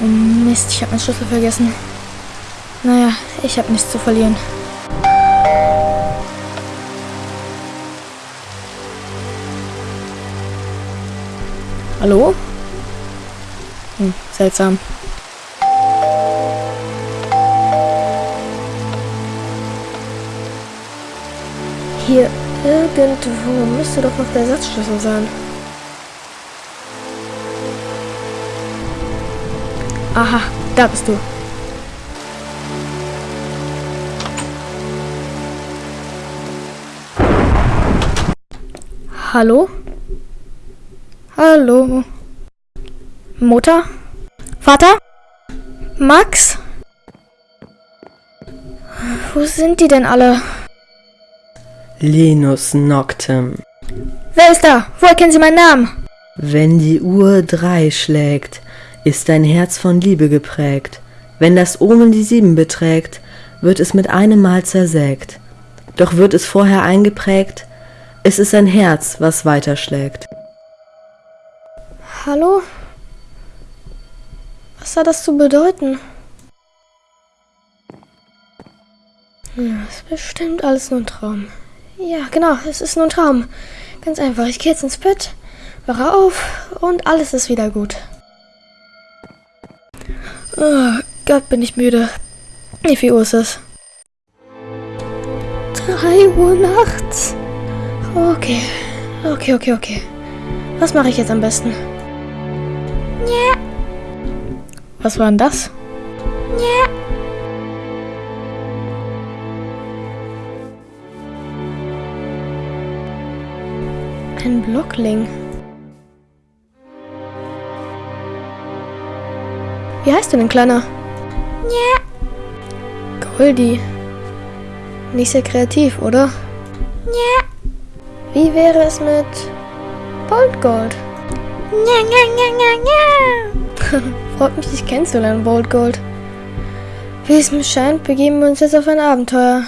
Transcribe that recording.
Oh Mist, ich habe meinen Schlüssel vergessen. Naja, ich habe nichts zu verlieren. Hallo? Hm, seltsam. Hier irgendwo müsste doch noch der Ersatzschlüssel sein. Aha, da bist du. Hallo? Hallo? Mutter? Vater? Max? Wo sind die denn alle? Linus Noctem. Wer ist da? Woher kennen Sie meinen Namen? Wenn die Uhr drei schlägt, ist dein Herz von Liebe geprägt. Wenn das Omen die sieben beträgt, wird es mit einem Mal zersägt. Doch wird es vorher eingeprägt, es ist ein Herz, was weiterschlägt. Hallo? Was hat das zu bedeuten? Ja, ist bestimmt alles nur ein Traum. Ja, genau, es ist nur ein Traum. Ganz einfach, ich gehe jetzt ins Bett, wache auf und alles ist wieder gut. Oh Gott, bin ich müde. Wie viel Uhr ist es? Drei Uhr nachts. Okay, okay, okay, okay. Was mache ich jetzt am besten? Ja. Was war denn das? Ja. Ein Blockling. Wie heißt du denn, Kleiner? Ja. Goldie. Nicht sehr kreativ, oder? Ja. Wie wäre es mit Bold Gold? Ja, ja, ja, ja, ja. Freut mich, dich kennenzulernen, Bold Gold. Wie es mir scheint, begeben wir uns jetzt auf ein Abenteuer.